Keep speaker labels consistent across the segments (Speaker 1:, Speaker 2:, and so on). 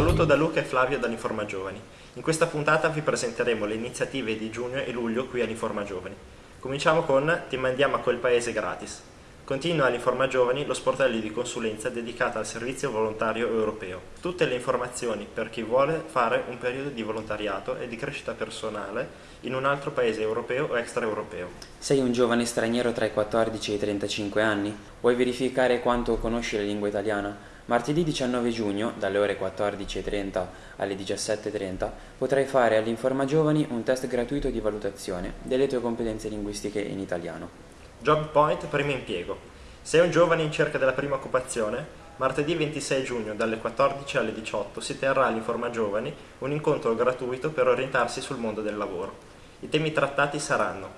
Speaker 1: saluto da Luca e Flavio dall'Informa Giovani. In questa puntata vi presenteremo le iniziative di giugno e luglio qui all'Informa Giovani. Cominciamo con Ti mandiamo a quel paese gratis. Continua all'Informa Giovani lo sportello di consulenza dedicato al servizio volontario europeo. Tutte le informazioni per chi vuole fare un periodo di volontariato e di crescita personale in un altro paese europeo o extraeuropeo.
Speaker 2: Sei un giovane straniero tra i 14 e i 35 anni? Vuoi verificare quanto conosci la lingua italiana? Martedì 19 giugno, dalle ore 14.30 alle 17.30, potrai fare all'Informa Giovani un test gratuito di valutazione delle tue competenze linguistiche in italiano.
Speaker 1: Job Point primo impiego. Sei un giovane in cerca della prima occupazione? Martedì 26 giugno dalle 14 alle 18 si terrà all'Informa Giovani un incontro gratuito per orientarsi sul mondo del lavoro. I temi trattati saranno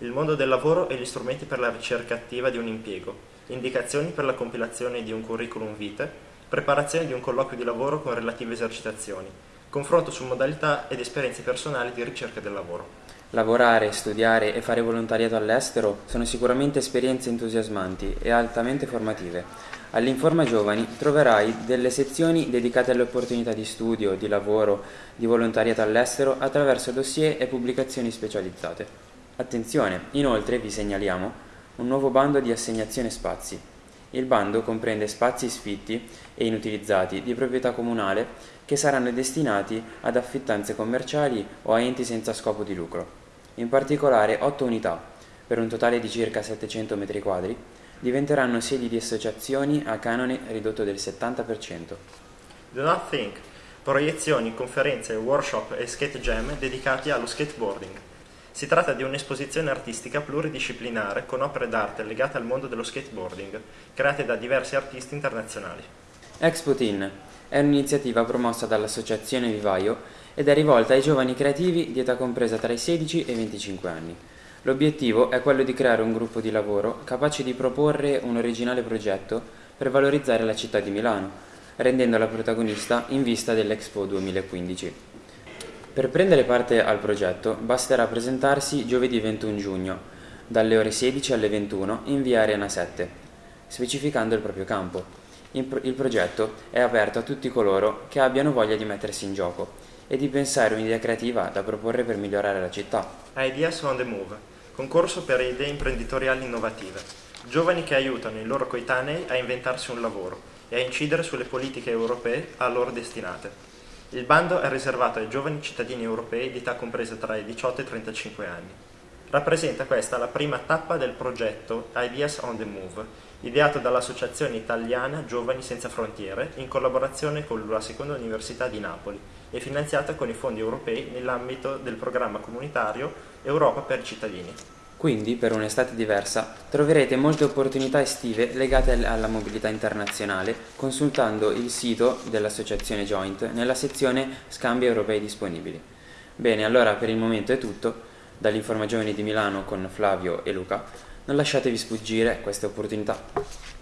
Speaker 1: il mondo del lavoro e gli strumenti per la ricerca attiva di un impiego, indicazioni per la compilazione di un curriculum vitae, preparazione di un colloquio di lavoro con relative esercitazioni, confronto su modalità ed esperienze personali di ricerca del lavoro.
Speaker 2: Lavorare, studiare e fare volontariato all'estero sono sicuramente esperienze entusiasmanti e altamente formative. All'Informa Giovani troverai delle sezioni dedicate alle opportunità di studio, di lavoro, di volontariato all'estero attraverso dossier e pubblicazioni specializzate. Attenzione, inoltre vi segnaliamo un nuovo bando di assegnazione spazi. Il bando comprende spazi sfitti e inutilizzati di proprietà comunale che saranno destinati ad affittanze commerciali o a enti senza scopo di lucro. In particolare 8 unità, per un totale di circa 700 m2, diventeranno sedi di associazioni a canone ridotto del 70%.
Speaker 1: Do Not Think, proiezioni, conferenze, workshop e skate jam dedicati allo skateboarding. Si tratta di un'esposizione artistica pluridisciplinare con opere d'arte legate al mondo dello skateboarding, create da diversi artisti internazionali.
Speaker 2: Expo Teen è un'iniziativa promossa dall'Associazione Vivaio ed è rivolta ai giovani creativi di età compresa tra i 16 e i 25 anni. L'obiettivo è quello di creare un gruppo di lavoro capace di proporre un originale progetto per valorizzare la città di Milano, rendendola protagonista in vista dell'Expo 2015. Per prendere parte al progetto basterà presentarsi giovedì 21 giugno, dalle ore 16 alle 21 in via Arena 7, specificando il proprio campo. Il progetto è aperto a tutti coloro che abbiano voglia di mettersi in gioco e di pensare un'idea creativa da proporre per migliorare la città.
Speaker 1: Ideas on the Move, concorso per idee imprenditoriali innovative. Giovani che aiutano i loro coetanei a inventarsi un lavoro e a incidere sulle politiche europee a loro destinate. Il bando è riservato ai giovani cittadini europei di età compresa tra i 18 e i 35 anni. Rappresenta questa la prima tappa del progetto Ideas on the Move, ideato dall'Associazione Italiana Giovani Senza Frontiere in collaborazione con la Seconda Università di Napoli e finanziata con i fondi europei nell'ambito del programma comunitario Europa per i cittadini.
Speaker 2: Quindi, per un'estate diversa, troverete molte opportunità estive legate alla mobilità internazionale consultando il sito dell'associazione Joint nella sezione Scambi europei disponibili. Bene, allora per il momento è tutto. Dall'Informa Giovani di Milano con Flavio e Luca, non lasciatevi sfuggire queste opportunità.